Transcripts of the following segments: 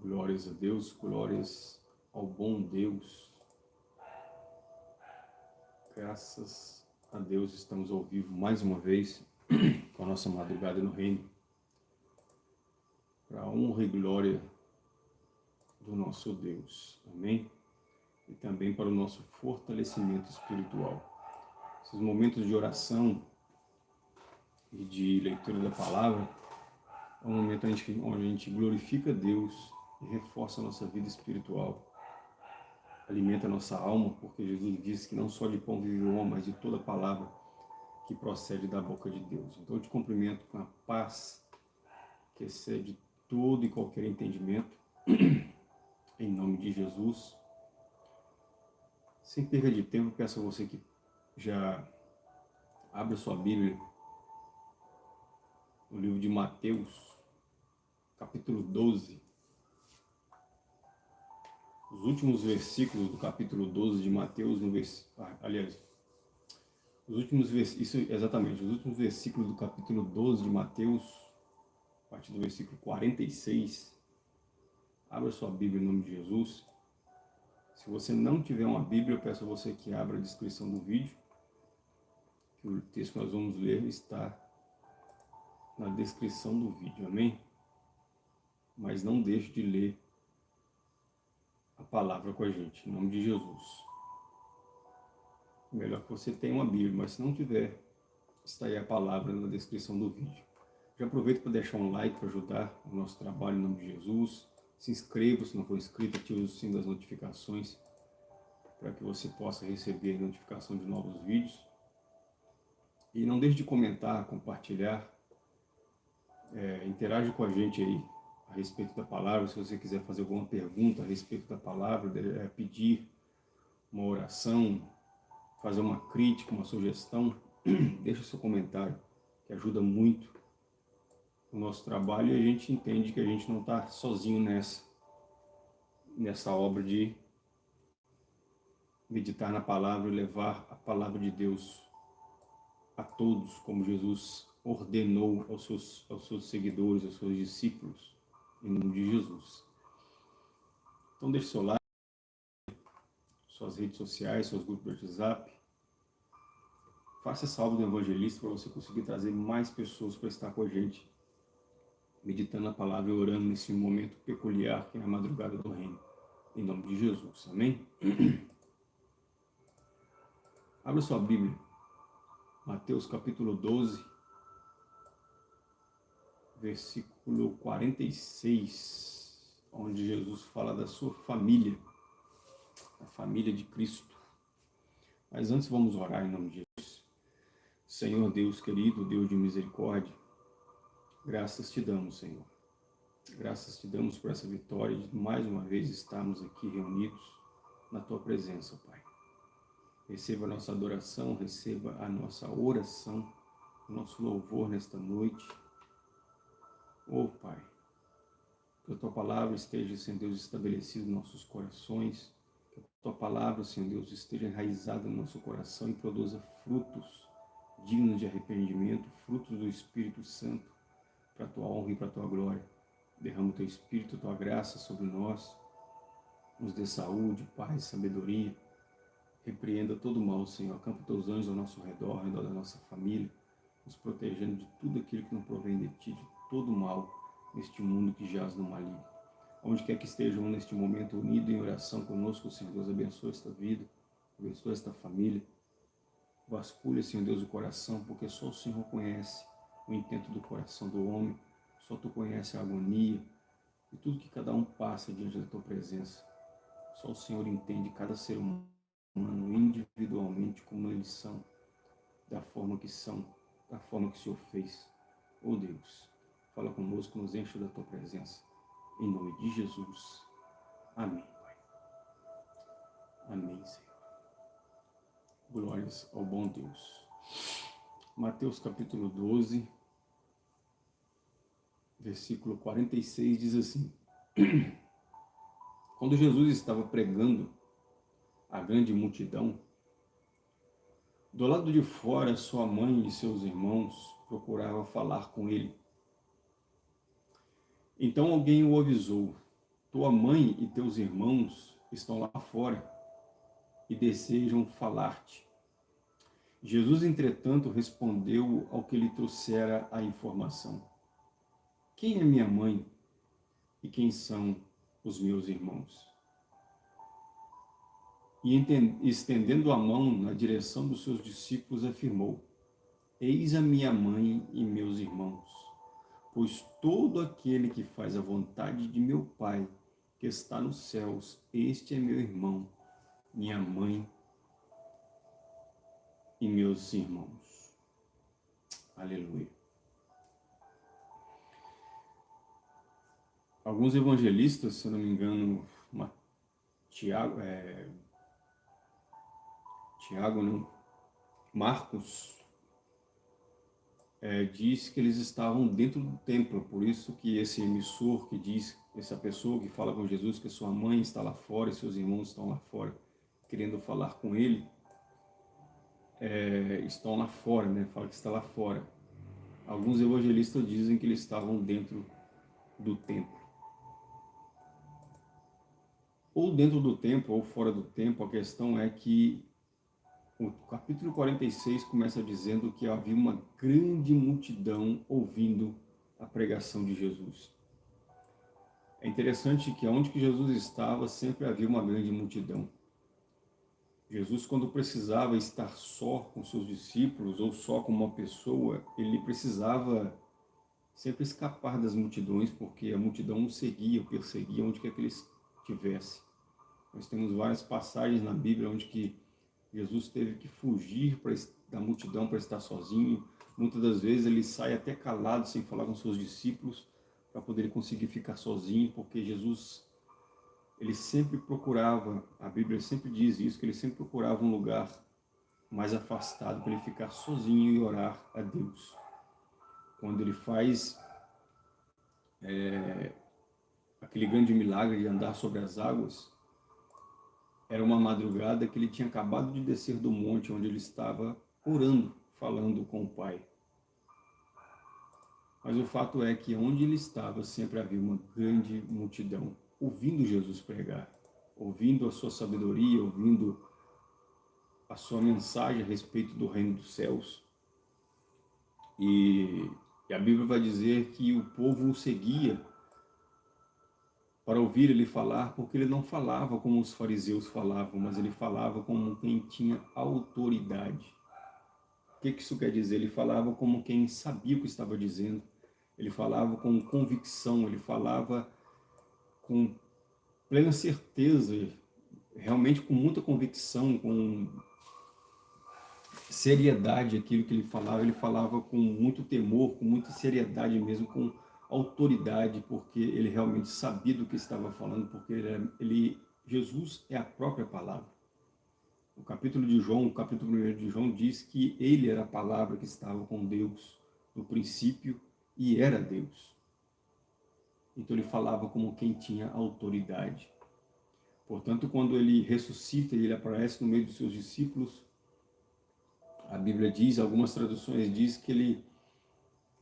Glórias a Deus, glórias ao bom Deus. Graças a Deus estamos ao vivo mais uma vez com a nossa madrugada no reino. Para a honra e glória do nosso Deus. Amém? E também para o nosso fortalecimento espiritual. Esses momentos de oração e de leitura da palavra é um momento onde a gente glorifica Deus e reforça a nossa vida espiritual. Alimenta a nossa alma, porque Jesus disse que não só de pão vive o homem, mas de toda palavra que procede da boca de Deus. Então eu te cumprimento com a paz que excede todo e qualquer entendimento, em nome de Jesus. Sem perda de tempo, peço a você que já abra sua Bíblia no livro de Mateus, capítulo 12. Os últimos versículos do capítulo 12 de Mateus, no vers... Ah, aliás, os últimos versículos, isso exatamente, os últimos versículos do capítulo 12 de Mateus, a partir do versículo 46. Abra sua Bíblia em nome de Jesus. Se você não tiver uma Bíblia, eu peço a você que abra a descrição do vídeo, que o texto que nós vamos ler está na descrição do vídeo, amém? Mas não deixe de ler a palavra com a gente, em nome de Jesus. Melhor que você tenha uma Bíblia, mas se não tiver, está aí a palavra na descrição do vídeo. Já aproveito para deixar um like para ajudar o nosso trabalho em nome de Jesus. Se inscreva se não for inscrito, ative o sininho das notificações para que você possa receber notificação de novos vídeos. E não deixe de comentar, compartilhar, é, interage com a gente aí a respeito da palavra, se você quiser fazer alguma pergunta a respeito da palavra, é, pedir uma oração, fazer uma crítica, uma sugestão, deixa seu comentário, que ajuda muito o nosso trabalho e a gente entende que a gente não está sozinho nessa, nessa obra de meditar na palavra e levar a palavra de Deus a todos, como Jesus ordenou aos seus, aos seus seguidores, aos seus discípulos, em nome de Jesus. Então deixe seu like, suas redes sociais, seus grupos de WhatsApp. Faça obra do evangelista para você conseguir trazer mais pessoas para estar com a gente, meditando a palavra e orando nesse momento peculiar que é a madrugada do reino. Em nome de Jesus. Amém? Abra sua Bíblia. Mateus capítulo 12, versículo 46, onde Jesus fala da sua família, a família de Cristo. Mas antes vamos orar em nome de Jesus. Senhor Deus querido, Deus de misericórdia, graças te damos, Senhor. Graças te damos por essa vitória de mais uma vez estarmos aqui reunidos na tua presença, Pai. Receba a nossa adoração, receba a nossa oração, o nosso louvor nesta noite Oh Pai, que a Tua Palavra esteja, Senhor Deus, estabelecida em nossos corações, que a Tua Palavra, Senhor Deus, esteja enraizada no nosso coração e produza frutos dignos de arrependimento, frutos do Espírito Santo, para a Tua honra e para a Tua glória. Derrama o Teu Espírito, a Tua graça sobre nós, nos dê saúde, paz, sabedoria, repreenda todo mal, Senhor, acampa Teus anjos ao nosso redor, ao redor da nossa família, nos protegendo de tudo aquilo que não provém de Ti, de todo mal neste mundo que jaz no maligno. Onde quer que estejam neste momento unidos em oração conosco, Senhor Deus, abençoe esta vida, abençoe esta família. Vasculha, Senhor Deus, o coração, porque só o Senhor conhece o intento do coração do homem, só Tu conhece a agonia e tudo que cada um passa diante da Tua presença. Só o Senhor entende cada ser humano individualmente como eles são, da forma que são, da forma que o Senhor fez. Oh Deus, Fala conosco, nos enche da tua presença. Em nome de Jesus. Amém, Pai. Amém, Senhor. Glórias ao bom Deus. Mateus capítulo 12, versículo 46 diz assim: Quando Jesus estava pregando a grande multidão, do lado de fora sua mãe e seus irmãos procuravam falar com ele. Então alguém o avisou, tua mãe e teus irmãos estão lá fora e desejam falar-te. Jesus, entretanto, respondeu ao que lhe trouxera a informação. Quem é minha mãe e quem são os meus irmãos? E estendendo a mão na direção dos seus discípulos, afirmou, Eis a minha mãe e meus irmãos, pois todo aquele que faz a vontade de meu Pai, que está nos céus, este é meu irmão, minha mãe e meus irmãos. Aleluia. Alguns evangelistas, se não me engano, uma, Tiago, é, Tiago não, Marcos, é, diz que eles estavam dentro do templo, por isso que esse emissor que diz, essa pessoa que fala com Jesus que sua mãe está lá fora e seus irmãos estão lá fora, querendo falar com ele, é, estão lá fora, né? Fala que está lá fora. Alguns evangelistas dizem que eles estavam dentro do templo. Ou dentro do templo ou fora do templo, a questão é que o capítulo 46 começa dizendo que havia uma grande multidão ouvindo a pregação de Jesus. É interessante que onde que Jesus estava, sempre havia uma grande multidão. Jesus, quando precisava estar só com seus discípulos ou só com uma pessoa, ele precisava sempre escapar das multidões, porque a multidão o seguia, o perseguia onde quer que ele estivesse. Nós temos várias passagens na Bíblia onde que Jesus teve que fugir da multidão para estar sozinho. Muitas das vezes ele sai até calado, sem falar com seus discípulos, para poder conseguir ficar sozinho, porque Jesus, ele sempre procurava, a Bíblia sempre diz isso, que ele sempre procurava um lugar mais afastado para ele ficar sozinho e orar a Deus. Quando ele faz é, aquele grande milagre de andar sobre as águas, era uma madrugada que ele tinha acabado de descer do monte onde ele estava orando, falando com o Pai. Mas o fato é que onde ele estava sempre havia uma grande multidão ouvindo Jesus pregar, ouvindo a sua sabedoria, ouvindo a sua mensagem a respeito do reino dos céus. E, e a Bíblia vai dizer que o povo o seguia para ouvir ele falar, porque ele não falava como os fariseus falavam, mas ele falava como quem tinha autoridade. O que isso quer dizer? Ele falava como quem sabia o que estava dizendo, ele falava com convicção, ele falava com plena certeza, realmente com muita convicção, com seriedade aquilo que ele falava, ele falava com muito temor, com muita seriedade mesmo, com autoridade, porque ele realmente sabia do que estava falando, porque ele, ele, Jesus é a própria palavra. O capítulo de João, o capítulo 1 de João diz que ele era a palavra que estava com Deus no princípio e era Deus. Então ele falava como quem tinha autoridade. Portanto, quando ele ressuscita e ele aparece no meio dos seus discípulos, a Bíblia diz, algumas traduções diz que ele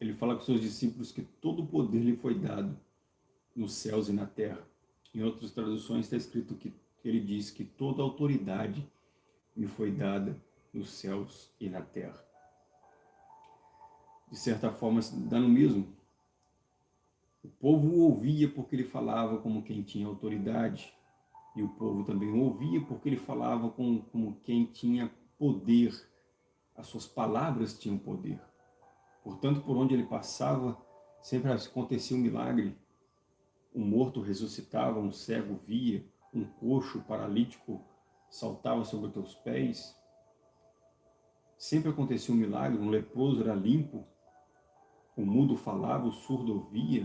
ele fala com seus discípulos que todo o poder lhe foi dado nos céus e na terra. Em outras traduções está escrito que ele diz que toda autoridade me foi dada nos céus e na terra. De certa forma, dá no mesmo. O povo ouvia porque ele falava como quem tinha autoridade, e o povo também ouvia porque ele falava como, como quem tinha poder. As suas palavras tinham poder. Portanto, por onde ele passava, sempre acontecia um milagre. Um morto ressuscitava, um cego via, um coxo paralítico saltava sobre teus pés. Sempre acontecia um milagre, um leproso era limpo, o mudo falava, o surdo ouvia.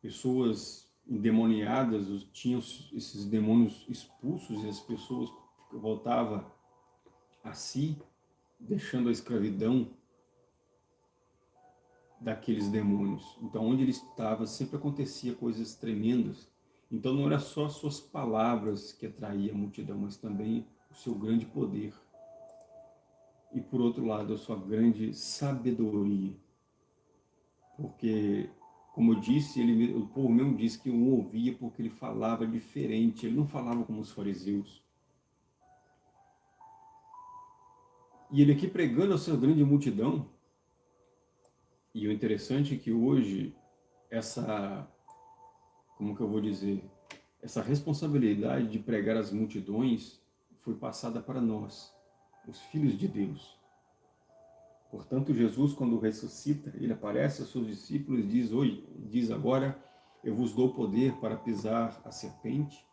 Pessoas endemoniadas tinham esses demônios expulsos e as pessoas voltavam a si, deixando a escravidão daqueles demônios. Então, onde ele estava, sempre acontecia coisas tremendas. Então, não era só suas palavras que atraía a multidão, mas também o seu grande poder. E, por outro lado, a sua grande sabedoria. Porque como eu disse, ele, o povo mesmo disse que o ouvia porque ele falava diferente, ele não falava como os fariseus. E ele aqui pregando a sua grande multidão, e o interessante é que hoje essa, como que eu vou dizer, essa responsabilidade de pregar as multidões foi passada para nós, os filhos de Deus. Portanto, Jesus, quando ressuscita, ele aparece aos seus discípulos e diz, hoje, diz agora, eu vos dou poder para pisar a serpente,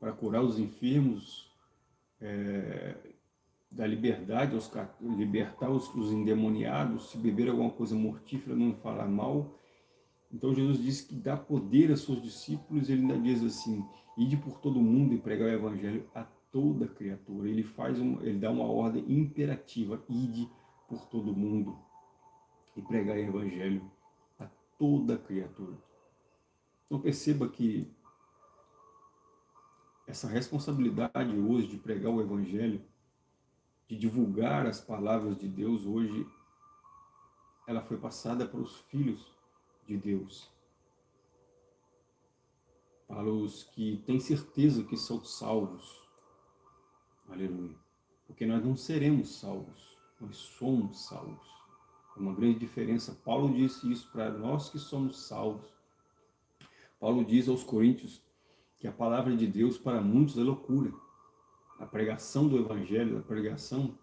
para curar os enfermos, é, da liberdade, os, libertar os, os endemoniados, se beber alguma coisa mortífera, não falar mal. Então Jesus disse que dá poder a seus discípulos, ele ainda diz assim, ide por todo mundo e pregar o evangelho a toda criatura. Ele faz um, ele dá uma ordem imperativa, ide por todo mundo e pregar o evangelho a toda criatura. Então perceba que essa responsabilidade hoje de pregar o evangelho de divulgar as palavras de Deus hoje, ela foi passada para os filhos de Deus. Para os que têm certeza que são salvos. Aleluia. Porque nós não seremos salvos, nós somos salvos. É uma grande diferença. Paulo disse isso para nós que somos salvos. Paulo diz aos coríntios que a palavra de Deus para muitos é loucura a pregação do Evangelho, a pregação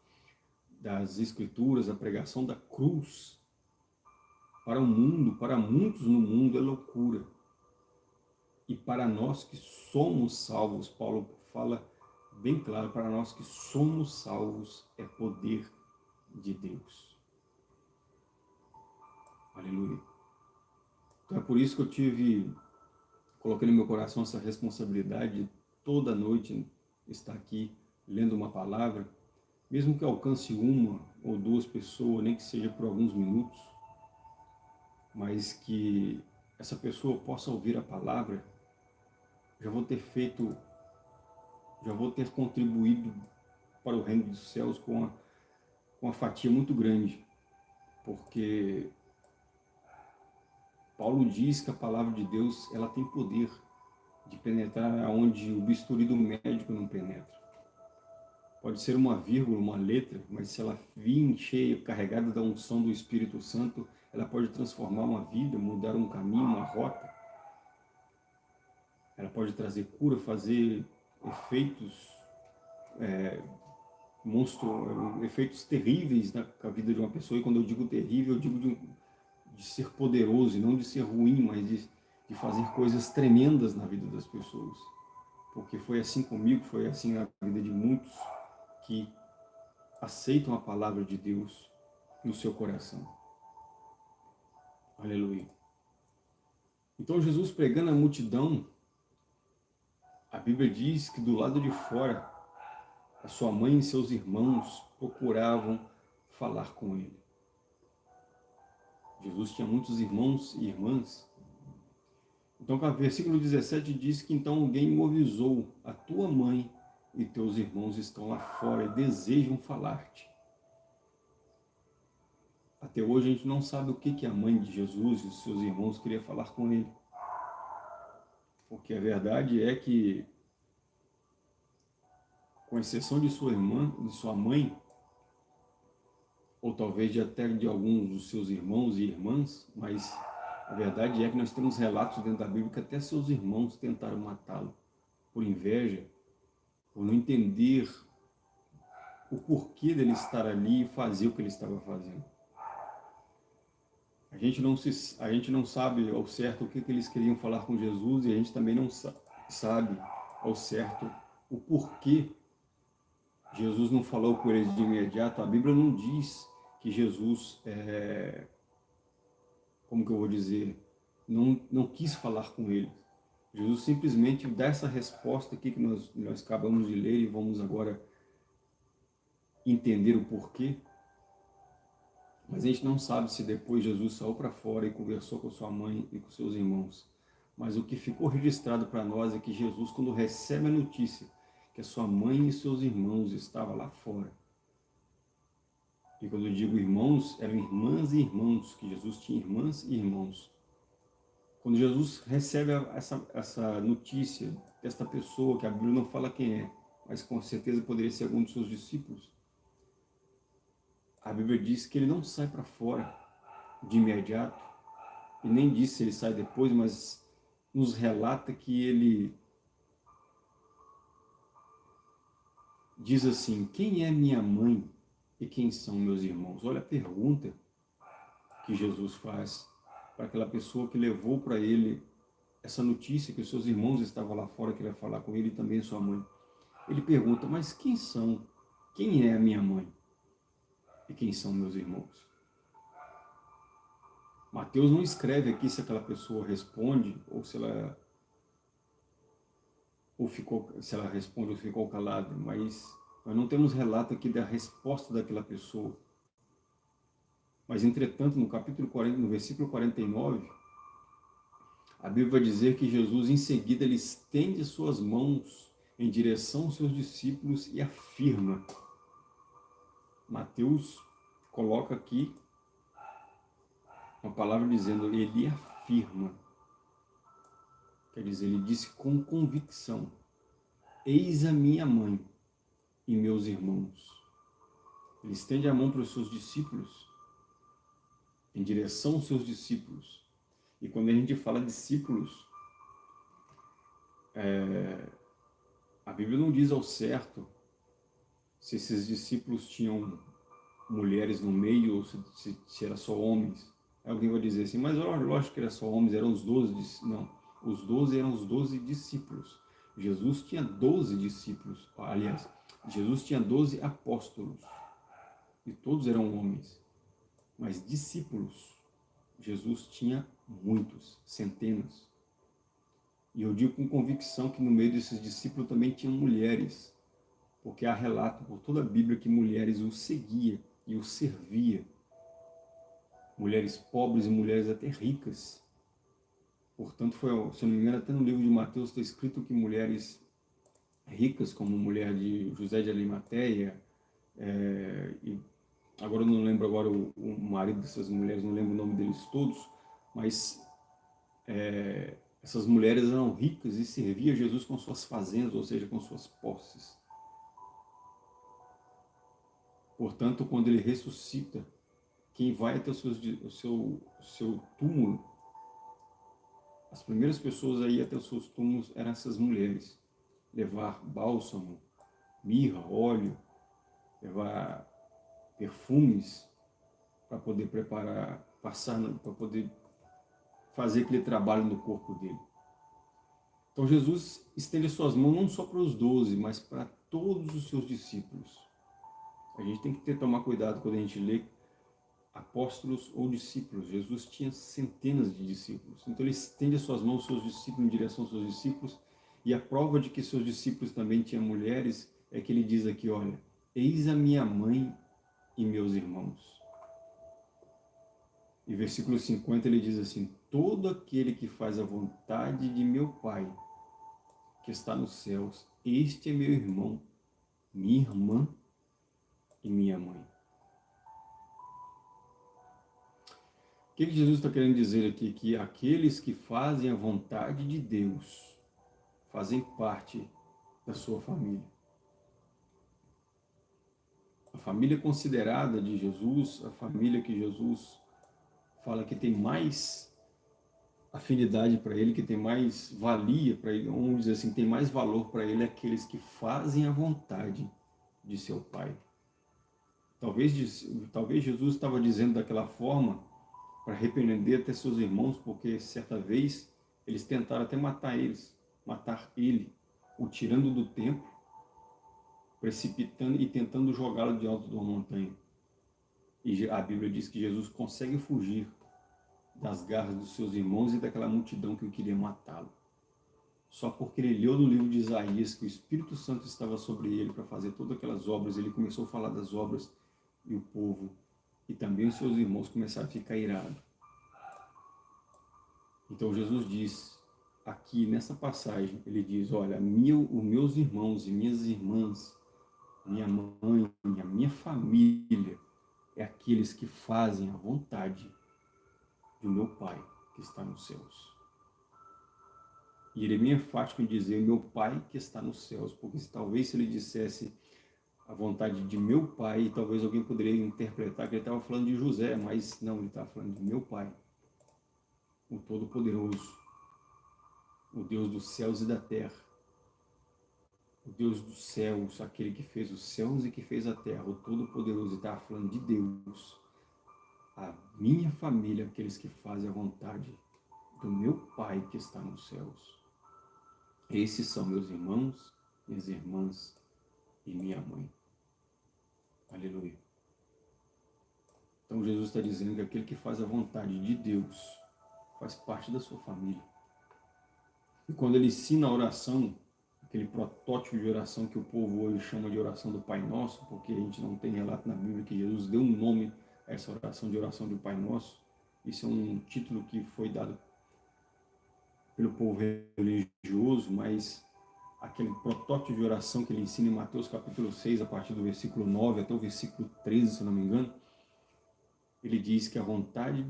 das Escrituras, a pregação da cruz, para o mundo, para muitos no mundo é loucura. E para nós que somos salvos, Paulo fala bem claro, para nós que somos salvos é poder de Deus. Aleluia. Então é por isso que eu tive, coloquei no meu coração essa responsabilidade toda noite está aqui lendo uma palavra, mesmo que alcance uma ou duas pessoas, nem que seja por alguns minutos, mas que essa pessoa possa ouvir a palavra, já vou ter feito, já vou ter contribuído para o reino dos céus com uma, com fatia muito grande, porque Paulo diz que a palavra de Deus ela tem poder de penetrar onde o bisturi do médico não penetra. Pode ser uma vírgula, uma letra, mas se ela vir cheia, carregada da unção do Espírito Santo, ela pode transformar uma vida, mudar um caminho, uma rota. Ela pode trazer cura, fazer efeitos é, monstro, efeitos terríveis na, na, vida de uma pessoa. E quando eu digo terrível, eu digo de, de ser poderoso, e não de ser ruim, mas de de fazer coisas tremendas na vida das pessoas. Porque foi assim comigo, foi assim na vida de muitos que aceitam a palavra de Deus no seu coração. Aleluia. Então Jesus pregando a multidão, a Bíblia diz que do lado de fora, a sua mãe e seus irmãos procuravam falar com ele. Jesus tinha muitos irmãos e irmãs então, o versículo 17 diz que então alguém o avisou, a tua mãe e teus irmãos estão lá fora e desejam falar-te. Até hoje a gente não sabe o que, que a mãe de Jesus e os seus irmãos queria falar com ele. Porque a verdade é que, com exceção de sua irmã, de sua mãe, ou talvez até de alguns dos seus irmãos e irmãs, mas a verdade é que nós temos relatos dentro da Bíblia que até seus irmãos tentaram matá-lo por inveja, por não entender o porquê dele estar ali e fazer o que ele estava fazendo. A gente não, se, a gente não sabe ao certo o que, que eles queriam falar com Jesus e a gente também não sabe ao certo o porquê Jesus não falou com eles de imediato. A Bíblia não diz que Jesus é, como que eu vou dizer, não, não quis falar com eles. Jesus simplesmente dá essa resposta aqui que nós, nós acabamos de ler e vamos agora entender o porquê. Mas a gente não sabe se depois Jesus saiu para fora e conversou com sua mãe e com seus irmãos. Mas o que ficou registrado para nós é que Jesus, quando recebe a notícia que a sua mãe e seus irmãos estavam lá fora, e quando eu digo irmãos, eram irmãs e irmãos, que Jesus tinha irmãs e irmãos. Quando Jesus recebe essa, essa notícia desta pessoa, que a Bíblia não fala quem é, mas com certeza poderia ser algum de seus discípulos, a Bíblia diz que ele não sai para fora de imediato, e nem diz se ele sai depois, mas nos relata que ele diz assim, quem é minha mãe e quem são meus irmãos? Olha a pergunta que Jesus faz para aquela pessoa que levou para ele essa notícia que os seus irmãos estavam lá fora, que ele ia falar com ele e também sua mãe. Ele pergunta, mas quem são? Quem é a minha mãe? E quem são meus irmãos? Mateus não escreve aqui se aquela pessoa responde ou se ela ou ficou, se ela responde ou ficou calada, mas nós não temos relato aqui da resposta daquela pessoa. Mas, entretanto, no capítulo 40, no versículo 49, a Bíblia vai dizer que Jesus, em seguida, ele estende suas mãos em direção aos seus discípulos e afirma. Mateus coloca aqui uma palavra dizendo, ele afirma. Quer dizer, ele disse com convicção, eis a minha mãe e meus irmãos. Ele estende a mão para os seus discípulos em direção aos seus discípulos. E quando a gente fala discípulos, é, a Bíblia não diz ao certo se esses discípulos tinham mulheres no meio ou se, se, se era só homens. Alguém vai dizer assim, mas lógico que era só homens, eram os doze. Não, os doze eram os doze discípulos. Jesus tinha doze discípulos, aliás, Jesus tinha doze apóstolos. E todos eram homens. Mas discípulos, Jesus tinha muitos, centenas. E eu digo com convicção que no meio desses discípulos também tinham mulheres, porque há relato por toda a Bíblia que mulheres o seguiam e o servia. Mulheres pobres e mulheres até ricas. Portanto, foi, se não me engano, até no livro de Mateus está escrito que mulheres ricas, como mulher de José de Arimateia, é, e agora eu não lembro agora o, o, marido dessas mulheres, não lembro o nome deles todos, mas é, essas mulheres eram ricas e serviam Jesus com suas fazendas, ou seja, com suas posses. Portanto, quando ele ressuscita, quem vai até o seu, o seu, seu túmulo, as primeiras pessoas aí até os seus túmulos eram essas mulheres. Levar bálsamo, mirra, óleo, levar perfumes para poder preparar, passar, para poder fazer aquele trabalho no corpo dele. Então Jesus estende suas mãos não só para os doze, mas para todos os seus discípulos. A gente tem que ter, tomar cuidado quando a gente lê apóstolos ou discípulos. Jesus tinha centenas de discípulos. Então ele estende suas mãos aos seus discípulos em direção aos seus discípulos. E a prova de que seus discípulos também tinham mulheres é que ele diz aqui, olha, eis a minha mãe e meus irmãos. E versículo 50 ele diz assim, todo aquele que faz a vontade de meu Pai, que está nos céus, este é meu irmão, minha irmã e minha mãe. O que Jesus está querendo dizer aqui? Que aqueles que fazem a vontade de Deus fazem parte da sua família. A família considerada de Jesus, a família que Jesus fala que tem mais afinidade para ele, que tem mais valia para ele, vamos dizer assim, tem mais valor para ele aqueles que fazem a vontade de seu Pai. Talvez, talvez Jesus estava dizendo daquela forma para repreender até seus irmãos, porque certa vez eles tentaram até matar eles, matar ele, o tirando do templo, precipitando e tentando jogá-lo de alto de uma montanha. E a Bíblia diz que Jesus consegue fugir das garras dos seus irmãos e daquela multidão que queria matá-lo. Só porque ele leu no livro de Isaías que o Espírito Santo estava sobre ele para fazer todas aquelas obras, ele começou a falar das obras e o povo e também os seus irmãos começaram a ficar irados. Então Jesus diz, aqui nessa passagem, ele diz, olha, meu, os meus irmãos e minhas irmãs, minha mãe, a minha família, é aqueles que fazem a vontade do meu Pai que está nos céus. E ele é bem enfático em dizer, meu pai que está nos céus, porque se, talvez se ele dissesse a vontade de meu pai, talvez alguém poderia interpretar que ele estava falando de José, mas não, ele estava falando de meu pai, o Todo-Poderoso, o Deus dos céus e da terra, o Deus dos céus, aquele que fez os céus e que fez a terra, o Todo-Poderoso, estava falando de Deus, a minha família, aqueles que fazem a vontade do meu Pai que está nos céus. Esses são meus irmãos, minhas irmãs e minha mãe. Aleluia. Então Jesus está dizendo que aquele que faz a vontade de Deus faz parte da sua família. E quando ele ensina a oração, aquele protótipo de oração que o povo hoje chama de oração do Pai Nosso, porque a gente não tem relato na Bíblia que Jesus deu um nome a essa oração de oração do Pai Nosso. Isso é um título que foi dado pelo povo religioso, mas aquele protótipo de oração que ele ensina em Mateus capítulo 6, a partir do versículo 9 até o versículo 13, se não me engano, ele diz que a vontade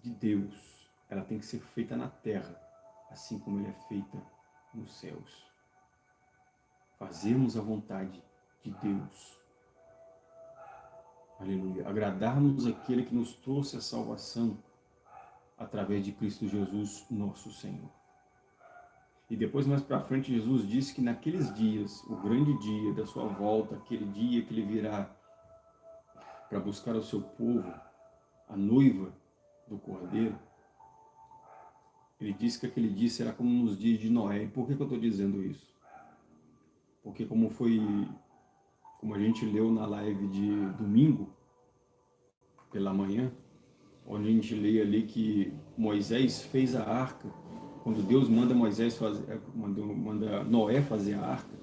de Deus, ela tem que ser feita na terra, assim como ela é feita nos céus. Fazermos a vontade de Deus. Aleluia. Agradarmos aquele que nos trouxe a salvação através de Cristo Jesus, nosso Senhor. E depois, mais para frente, Jesus disse que naqueles dias, o grande dia da sua volta, aquele dia que ele virá para buscar o seu povo, a noiva do Cordeiro, ele disse que aquele dia será como nos dias de Noé. E por que, que eu estou dizendo isso? Porque como foi, como a gente leu na live de domingo, pela manhã, onde a gente lê ali que Moisés fez a arca, quando Deus manda Moisés fazer, manda, manda Noé fazer a arca,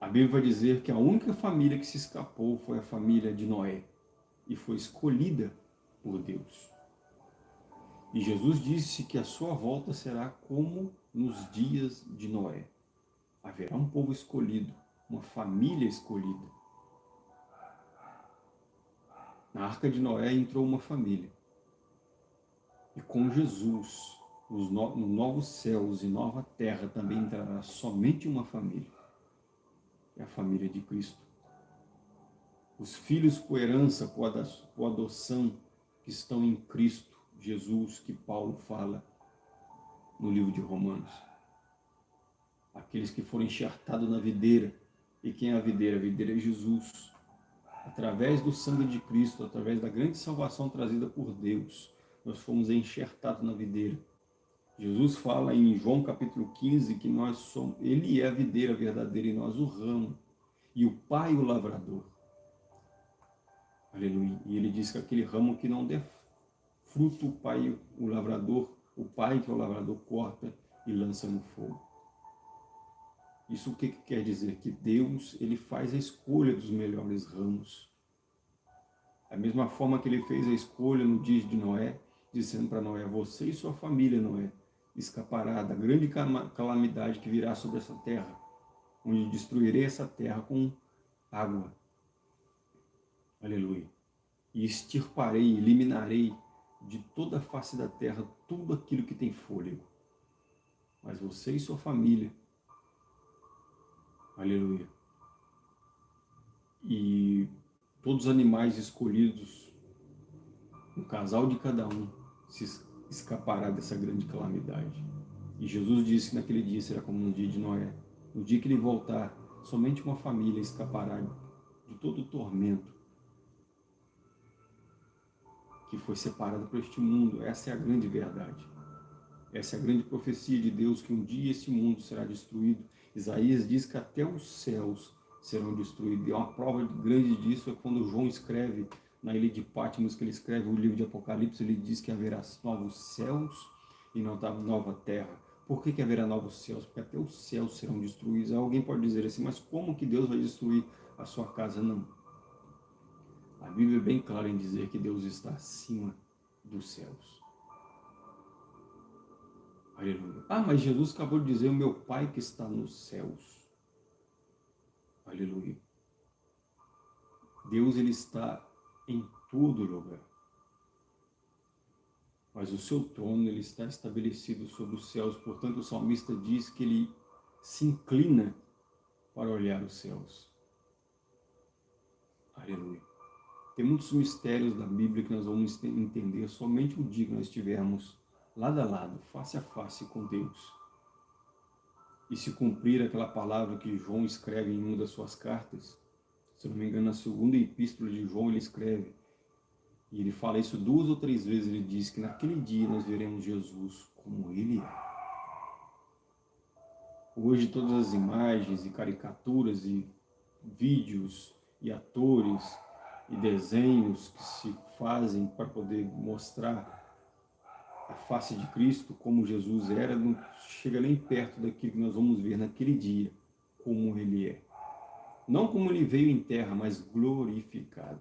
a Bíblia vai dizer que a única família que se escapou foi a família de Noé, e foi escolhida por Deus. E Jesus disse que a sua volta será como nos dias de Noé. Haverá um povo escolhido, uma família escolhida. Na arca de Noé entrou uma família. E com Jesus, nos novos céus e nova terra, também entrará somente uma família. É a família de Cristo. Os filhos por herança, por adoção, que estão em Cristo Jesus, que Paulo fala no livro de Romanos. Aqueles que foram enxertados na videira. E quem é a videira? A videira é Jesus através do sangue de Cristo, através da grande salvação trazida por Deus, nós fomos enxertados na videira. Jesus fala em João capítulo 15 que nós somos, ele é a videira verdadeira e nós o ramo, e o Pai o lavrador. Aleluia. E ele diz que aquele ramo que não der fruto, o Pai, o lavrador, o Pai que é o lavrador, corta e lança no fogo. Isso o que, que quer dizer? Que Deus ele faz a escolha dos melhores ramos. Da mesma forma que ele fez a escolha no dia de Noé, dizendo para Noé, você e sua família, Noé, escapará da grande calamidade que virá sobre essa terra, onde destruirei essa terra com água. Aleluia. E extirparei, eliminarei de toda a face da terra tudo aquilo que tem fôlego. Mas você e sua família Aleluia. E todos os animais escolhidos, um casal de cada um, se escapará dessa grande calamidade. E Jesus disse que naquele dia será como no dia de Noé. No dia que ele voltar, somente uma família escapará de todo o tormento que foi separada por este mundo. Essa é a grande verdade. Essa é a grande profecia de Deus, que um dia esse mundo será destruído Isaías diz que até os céus serão destruídos. E uma prova grande disso é quando João escreve na ilha de Patmos, que ele escreve o livro de Apocalipse, ele diz que haverá novos céus e não nova terra. Por que, que haverá novos céus? Porque até os céus serão destruídos. Alguém pode dizer assim, mas como que Deus vai destruir a sua casa? Não. A Bíblia é bem clara em dizer que Deus está acima dos céus. Aleluia. Ah, mas Jesus acabou de dizer, o meu Pai que está nos céus. Aleluia. Deus, Ele está em todo lugar. mas o seu trono ele está estabelecido sobre os céus. Portanto, o salmista diz que ele se inclina para olhar os céus. Aleluia. Tem muitos mistérios da Bíblia que nós vamos entender somente o dia que nós estivermos lado a lado, face a face com Deus. E se cumprir aquela palavra que João escreve em uma das suas cartas, se não me engano, na segunda epístola de João ele escreve, e ele fala isso duas ou três vezes, ele diz que naquele dia nós veremos Jesus como ele é. Hoje todas as imagens e caricaturas e vídeos e atores e desenhos que se fazem para poder mostrar a face de Cristo, como Jesus era, não chega nem perto daquilo que nós vamos ver naquele dia, como ele é. Não como ele veio em terra, mas glorificado.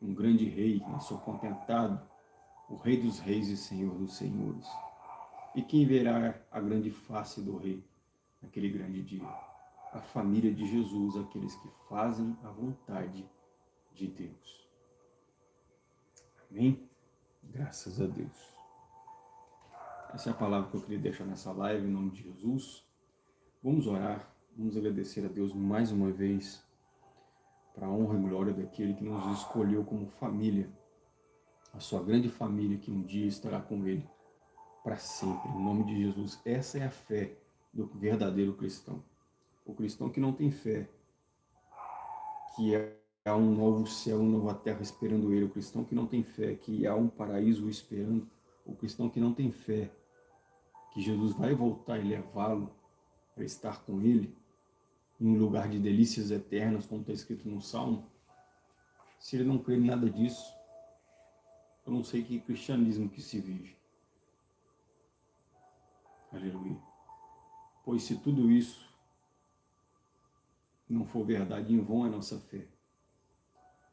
Um grande rei, nasceu contentado, o rei dos reis e senhor dos senhores. E quem verá a grande face do rei naquele grande dia? A família de Jesus, aqueles que fazem a vontade de Deus. Amém? Graças a Deus. Essa é a palavra que eu queria deixar nessa live, em nome de Jesus. Vamos orar, vamos agradecer a Deus mais uma vez, para a honra e glória daquele que nos escolheu como família, a sua grande família que um dia estará com Ele para sempre, em nome de Jesus. Essa é a fé do verdadeiro cristão. O cristão que não tem fé, que é há um novo céu, uma nova terra esperando ele. O cristão que não tem fé, que há um paraíso esperando. O cristão que não tem fé, que Jesus vai voltar e levá-lo para estar com ele, em um lugar de delícias eternas, como está escrito no Salmo. Se ele não crê em nada disso, eu não sei que cristianismo que se vive. Aleluia. Pois se tudo isso não for verdade, em vão é nossa fé.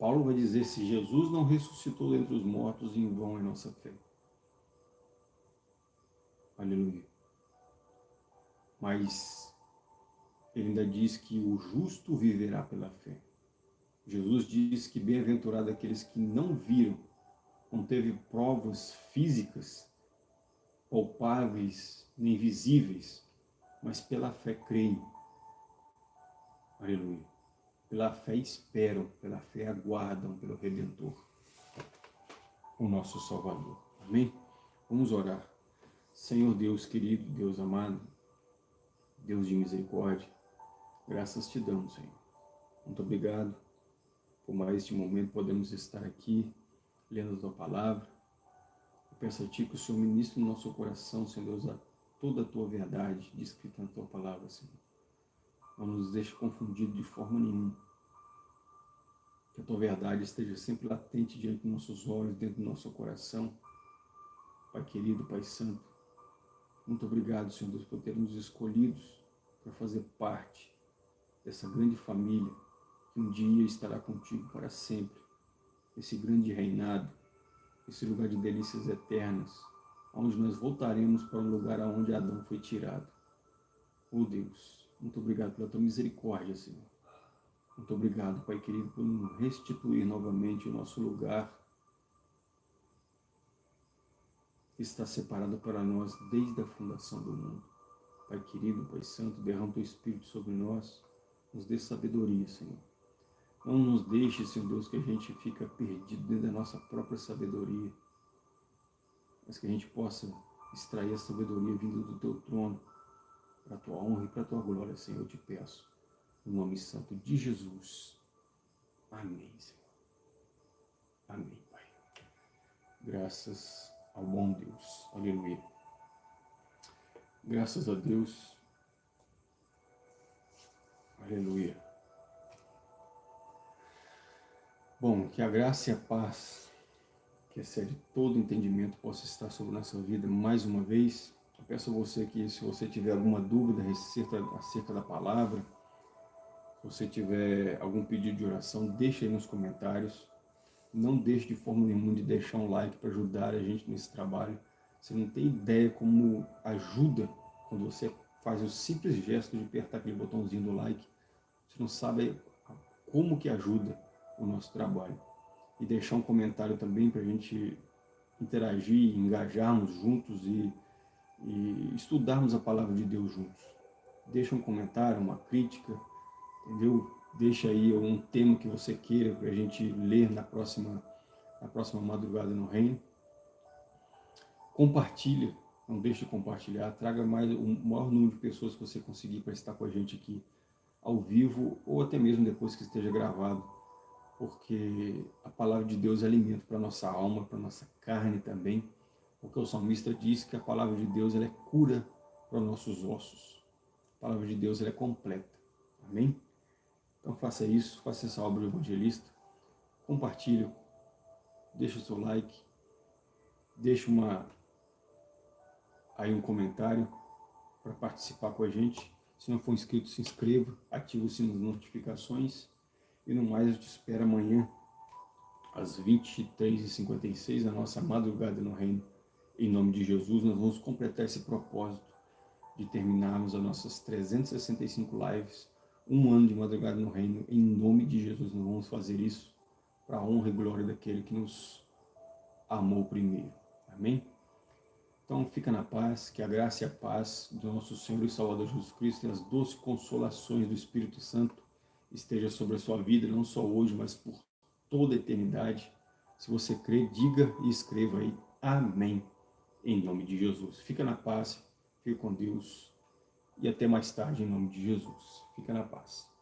Paulo vai dizer, se Jesus não ressuscitou dentre os mortos, em vão é nossa fé. Aleluia. Mas ele ainda diz que o justo viverá pela fé. Jesus diz que bem-aventurado aqueles que não viram, não teve provas físicas, palpáveis, nem visíveis, mas pela fé creem. Aleluia pela fé esperam, pela fé aguardam pelo Redentor, o nosso Salvador. Amém? Vamos orar. Senhor Deus querido, Deus amado, Deus de misericórdia, graças te damos, Senhor. Muito obrigado por mais este momento podemos estar aqui lendo a tua palavra. Eu peço a ti que o Senhor ministre no nosso coração, Senhor Deus, a toda a tua verdade descrita na tua palavra, Senhor. Não nos deixe confundido de forma nenhuma. Que a tua verdade esteja sempre latente diante dos nossos olhos, dentro do nosso coração. Pai querido, Pai santo, muito obrigado, Senhor Deus, por ter nos escolhidos para fazer parte dessa grande família que um dia estará contigo para sempre. Esse grande reinado, esse lugar de delícias eternas, onde nós voltaremos para o lugar aonde Adão foi tirado. Oh Deus, muito obrigado pela tua misericórdia, Senhor. Muito obrigado, Pai querido, por nos restituir novamente o nosso lugar que está separado para nós desde a fundação do mundo. Pai querido, Pai santo, derrama o teu Espírito sobre nós, nos dê sabedoria, Senhor. Não nos deixe, Senhor Deus, que a gente fica perdido dentro da nossa própria sabedoria, mas que a gente possa extrair a sabedoria vinda do teu trono, para a tua honra e para a tua glória, Senhor, eu te peço. No nome santo de Jesus. Amém, Senhor. Amém, Pai. Graças ao bom Deus. Aleluia. Graças a Deus. Aleluia. Bom, que a graça e a paz, que excede todo entendimento, possa estar sobre nossa vida mais uma vez. Peço a você que, se você tiver alguma dúvida acerca, acerca da palavra, se você tiver algum pedido de oração, deixe aí nos comentários. Não deixe de forma nenhuma de deixar um like para ajudar a gente nesse trabalho. Você não tem ideia como ajuda quando você faz o simples gesto de apertar aquele botãozinho do like. Você não sabe como que ajuda o nosso trabalho. E deixar um comentário também para a gente interagir, engajarmos juntos e, e estudarmos a palavra de Deus juntos. Deixa um comentário, uma crítica, entendeu? Deixa aí um tema que você queira para a gente ler na próxima, na próxima madrugada no reino. Compartilha, não deixe de compartilhar, traga mais o maior número de pessoas que você conseguir para estar com a gente aqui ao vivo ou até mesmo depois que esteja gravado, porque a palavra de Deus é alimento para nossa alma, para nossa carne também, porque o salmista diz que a palavra de Deus ela é cura para nossos ossos. A palavra de Deus ela é completa. Amém? Então faça isso, faça essa obra do evangelista, compartilhe, deixa o seu like, deixa uma, aí um comentário para participar com a gente. Se não for inscrito, se inscreva, ative o sino das notificações. E no mais, eu te espero amanhã, às 23h56, a nossa madrugada no reino. Em nome de Jesus, nós vamos completar esse propósito de terminarmos as nossas 365 lives, um ano de madrugada no reino. Em nome de Jesus, nós vamos fazer isso para a honra e glória daquele que nos amou primeiro. Amém? Então fica na paz, que a graça e a paz do nosso Senhor e Salvador Jesus Cristo e as doces consolações do Espírito Santo esteja sobre a sua vida, não só hoje, mas por toda a eternidade. Se você crê, diga e escreva aí, amém, em nome de Jesus. Fica na paz, fica com Deus e até mais tarde em nome de Jesus. Fica na paz.